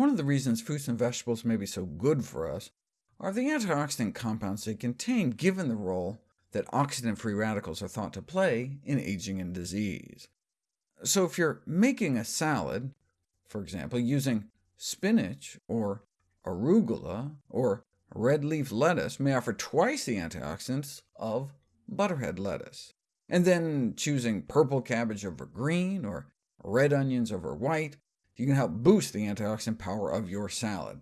One of the reasons fruits and vegetables may be so good for us are the antioxidant compounds they contain, given the role that oxidant-free radicals are thought to play in aging and disease. So if you're making a salad, for example, using spinach or arugula or red leaf lettuce may offer twice the antioxidants of butterhead lettuce, and then choosing purple cabbage over green or red onions over white, you can help boost the antioxidant power of your salad.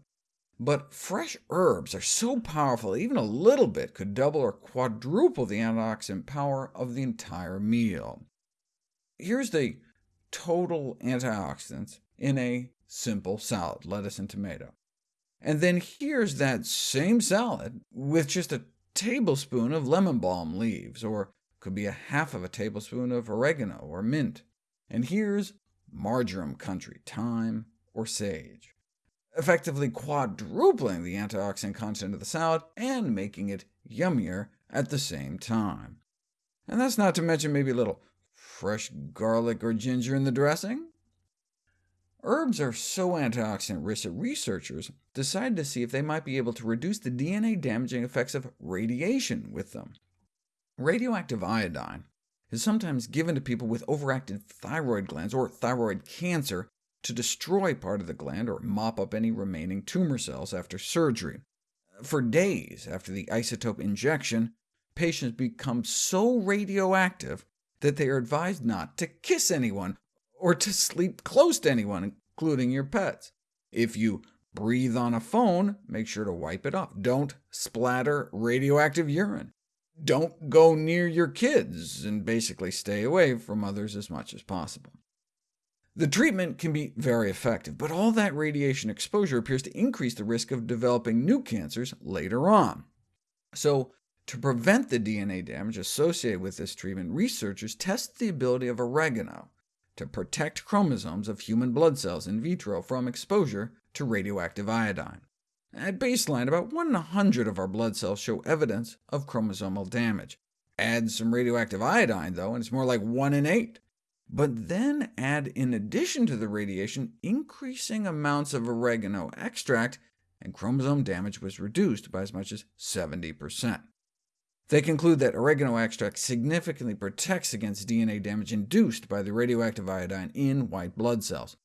But fresh herbs are so powerful that even a little bit could double or quadruple the antioxidant power of the entire meal. Here's the total antioxidants in a simple salad, lettuce and tomato. And then here's that same salad with just a tablespoon of lemon balm leaves, or could be a half of a tablespoon of oregano or mint. And here's marjoram country, thyme or sage effectively quadrupling the antioxidant content of the salad and making it yummier at the same time. And that's not to mention maybe a little fresh garlic or ginger in the dressing. Herbs are so antioxidant-rich that researchers decided to see if they might be able to reduce the DNA-damaging effects of radiation with them. Radioactive iodine is sometimes given to people with overactive thyroid glands or thyroid cancer to destroy part of the gland or mop up any remaining tumor cells after surgery. For days after the isotope injection, patients become so radioactive that they are advised not to kiss anyone or to sleep close to anyone, including your pets. If you breathe on a phone, make sure to wipe it off. Don't splatter radioactive urine. Don't go near your kids, and basically stay away from others as much as possible. The treatment can be very effective, but all that radiation exposure appears to increase the risk of developing new cancers later on. So, to prevent the DNA damage associated with this treatment, researchers tested the ability of oregano to protect chromosomes of human blood cells in vitro from exposure to radioactive iodine. At baseline, about 100 of our blood cells show evidence of chromosomal damage. Add some radioactive iodine, though, and it's more like 1 in 8 but then add in addition to the radiation increasing amounts of oregano extract, and chromosome damage was reduced by as much as 70%. They conclude that oregano extract significantly protects against DNA damage induced by the radioactive iodine in white blood cells.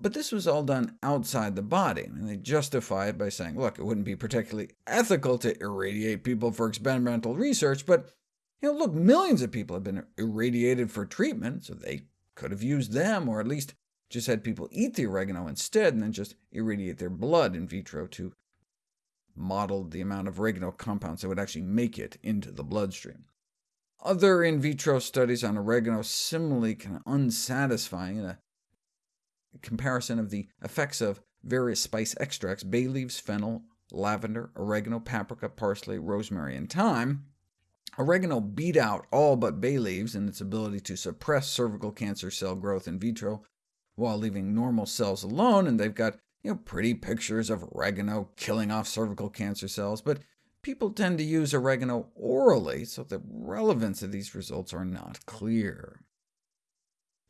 But this was all done outside the body, and they justify it by saying, look, it wouldn't be particularly ethical to irradiate people for experimental research, but you know, look, millions of people have been irradiated for treatment, so they could have used them, or at least just had people eat the oregano instead, and then just irradiate their blood in vitro to model the amount of oregano compounds that would actually make it into the bloodstream. Other in vitro studies on oregano similarly kind of unsatisfying in a comparison of the effects of various spice extracts, bay leaves, fennel, lavender, oregano, paprika, parsley, rosemary, and thyme, Oregano beat out all but bay leaves in its ability to suppress cervical cancer cell growth in vitro, while leaving normal cells alone, and they've got you know, pretty pictures of oregano killing off cervical cancer cells, but people tend to use oregano orally, so the relevance of these results are not clear.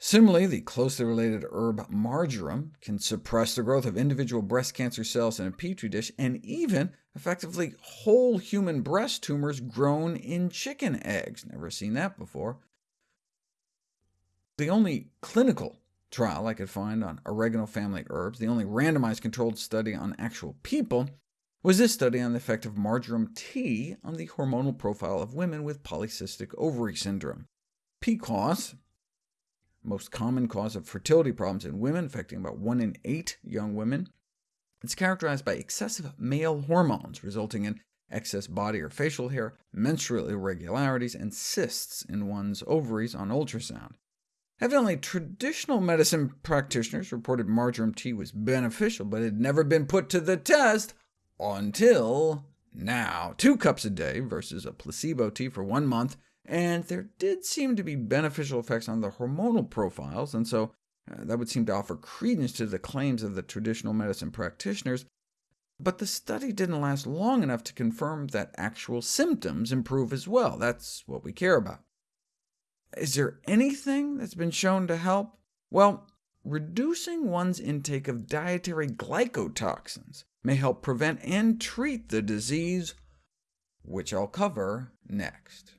Similarly, the closely related herb marjoram can suppress the growth of individual breast cancer cells in a petri dish, and even effectively whole human breast tumors grown in chicken eggs. Never seen that before. The only clinical trial I could find on oregano family herbs, the only randomized controlled study on actual people, was this study on the effect of marjoram tea on the hormonal profile of women with polycystic ovary syndrome. PCOS, most common cause of fertility problems in women, affecting about 1 in 8 young women. It's characterized by excessive male hormones, resulting in excess body or facial hair, menstrual irregularities, and cysts in one's ovaries on ultrasound. Evidently, traditional medicine practitioners reported marjoram tea was beneficial, but it had never been put to the test until now. Two cups a day versus a placebo tea for one month and there did seem to be beneficial effects on the hormonal profiles, and so uh, that would seem to offer credence to the claims of the traditional medicine practitioners, but the study didn't last long enough to confirm that actual symptoms improve as well. That's what we care about. Is there anything that's been shown to help? Well, reducing one's intake of dietary glycotoxins may help prevent and treat the disease, which I'll cover next.